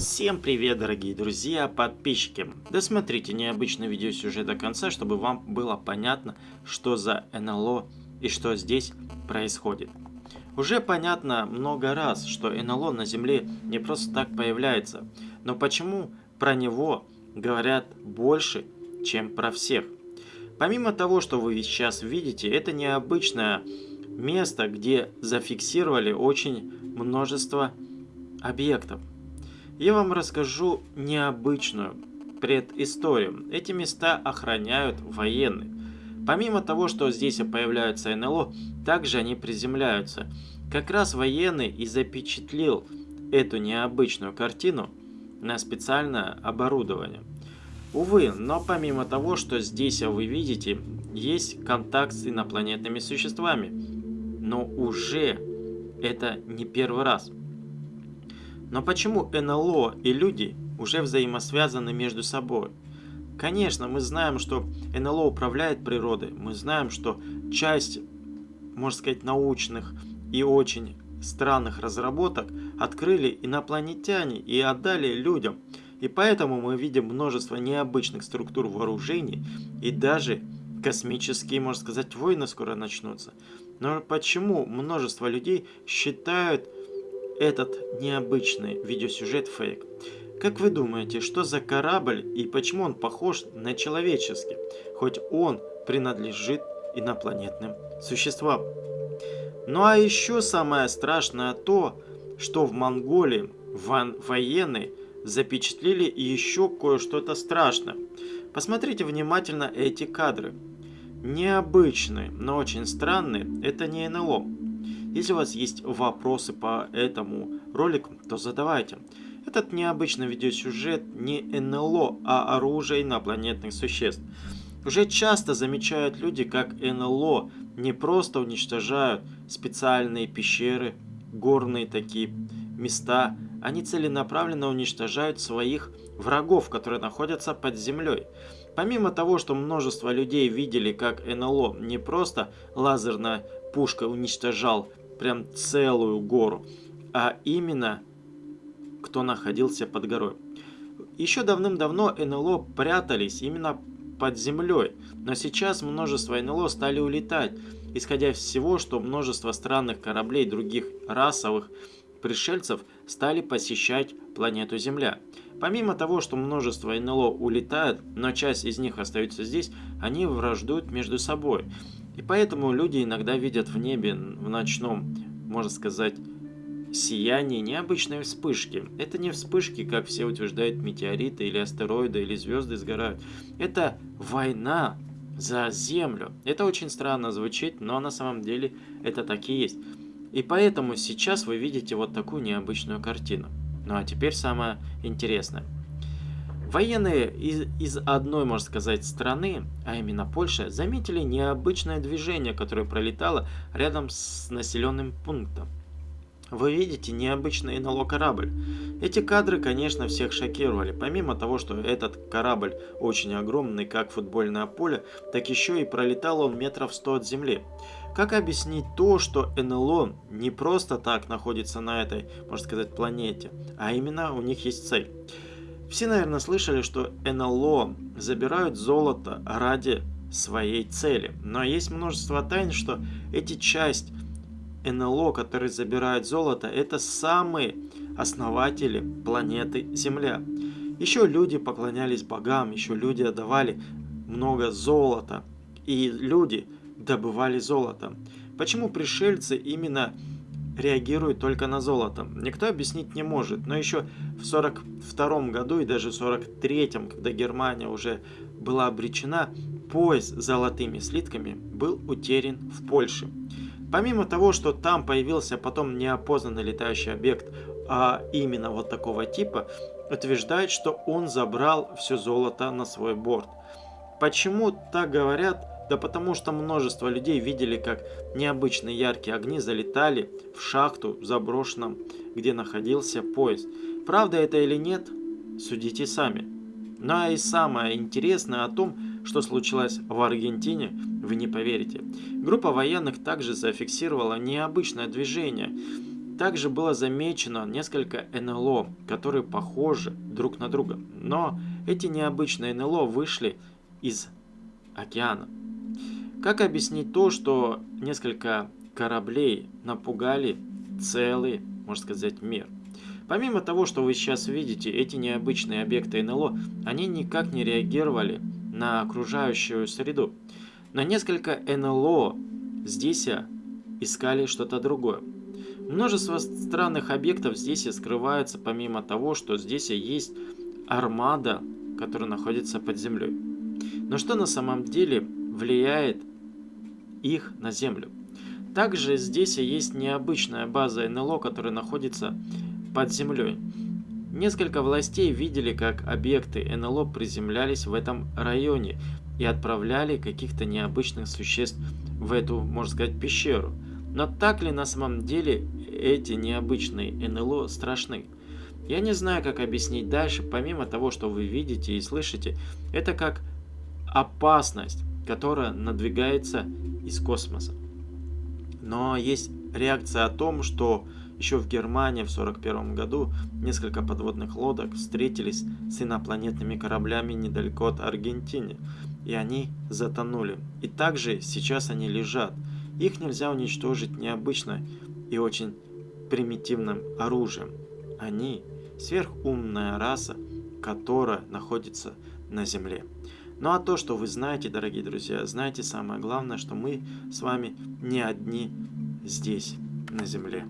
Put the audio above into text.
Всем привет, дорогие друзья, подписчики! Досмотрите необычный видеосюжет до конца, чтобы вам было понятно, что за НЛО и что здесь происходит. Уже понятно много раз, что НЛО на Земле не просто так появляется, но почему про него говорят больше, чем про всех? Помимо того, что вы сейчас видите, это необычное место, где зафиксировали очень множество объектов. Я вам расскажу необычную предысторию. Эти места охраняют военные. Помимо того, что здесь появляются НЛО, также они приземляются. Как раз военный и запечатлел эту необычную картину на специальное оборудование. Увы, но помимо того, что здесь вы видите, есть контакт с инопланетными существами. Но уже это не первый раз. Но почему НЛО и люди уже взаимосвязаны между собой? Конечно, мы знаем, что НЛО управляет природой, мы знаем, что часть, можно сказать, научных и очень странных разработок открыли инопланетяне и отдали людям. И поэтому мы видим множество необычных структур вооружений и даже космические, можно сказать, войны скоро начнутся. Но почему множество людей считают этот необычный видеосюжет фейк. Как вы думаете, что за корабль и почему он похож на человеческий, хоть он принадлежит инопланетным существам? Ну а еще самое страшное то, что в Монголии военные запечатлели еще кое-что-то страшное. Посмотрите внимательно эти кадры. Необычные, но очень странные, это не НЛО. Если у вас есть вопросы по этому ролику, то задавайте. Этот необычный видеосюжет не НЛО, а оружие инопланетных существ. Уже часто замечают люди, как НЛО не просто уничтожают специальные пещеры, горные такие места, они целенаправленно уничтожают своих врагов, которые находятся под землей. Помимо того, что множество людей видели, как НЛО не просто лазерная пушка уничтожал прям целую гору, а именно кто находился под горой. Еще давным-давно НЛО прятались именно под землей, но сейчас множество НЛО стали улетать, исходя из всего, что множество странных кораблей других расовых пришельцев стали посещать планету Земля. Помимо того, что множество НЛО улетают, но часть из них остается здесь, они враждуют между собой. И поэтому люди иногда видят в небе, в ночном, можно сказать, сияние необычной вспышки. Это не вспышки, как все утверждают, метеориты или астероиды или звезды сгорают. Это война за Землю. Это очень странно звучит, но на самом деле это так и есть. И поэтому сейчас вы видите вот такую необычную картину. Ну а теперь самое интересное. Военные из, из одной, можно сказать, страны, а именно Польши, заметили необычное движение, которое пролетало рядом с населенным пунктом. Вы видите необычный НЛО корабль. Эти кадры, конечно, всех шокировали. Помимо того, что этот корабль очень огромный, как футбольное поле, так еще и пролетал он метров 100 от земли. Как объяснить то, что НЛО не просто так находится на этой, можно сказать, планете, а именно у них есть цель? Все, наверное, слышали, что НЛО забирают золото ради своей цели. Но есть множество тайн, что эти часть НЛО, которые забирают золото, это самые основатели планеты Земля. Еще люди поклонялись богам, еще люди отдавали много золота. И люди добывали золото. Почему пришельцы именно реагирует только на золото. Никто объяснить не может, но еще в 42 году и даже в 43 когда Германия уже была обречена, пояс с золотыми слитками был утерян в Польше. Помимо того, что там появился потом неопознанный летающий объект, а именно вот такого типа, утверждает, что он забрал все золото на свой борт. Почему так говорят, да потому что множество людей видели, как необычные яркие огни залетали в шахту в заброшенном, где находился поезд. Правда это или нет, судите сами. Ну а и самое интересное о том, что случилось в Аргентине, вы не поверите. Группа военных также зафиксировала необычное движение. также было замечено несколько НЛО, которые похожи друг на друга. Но эти необычные НЛО вышли из океана. Как объяснить то, что несколько кораблей напугали целый, можно сказать, мир? Помимо того, что вы сейчас видите, эти необычные объекты НЛО, они никак не реагировали на окружающую среду. На несколько НЛО здесь искали что-то другое. Множество странных объектов здесь и скрывается, помимо того, что здесь есть армада, которая находится под землей. Но что на самом деле влияет их на Землю? Также здесь есть необычная база НЛО, которая находится под землей. Несколько властей видели, как объекты НЛО приземлялись в этом районе и отправляли каких-то необычных существ в эту, можно сказать, пещеру. Но так ли на самом деле эти необычные НЛО страшны? Я не знаю, как объяснить дальше, помимо того, что вы видите и слышите, это как опасность, которая надвигается из космоса. Но есть реакция о том, что еще в Германии в 1941 году несколько подводных лодок встретились с инопланетными кораблями недалеко от Аргентины, и они затонули. И также сейчас они лежат. Их нельзя уничтожить необычно и очень примитивным оружием. Они сверхумная раса, которая находится на Земле. Ну а то, что вы знаете, дорогие друзья, знаете самое главное, что мы с вами не одни здесь, на Земле.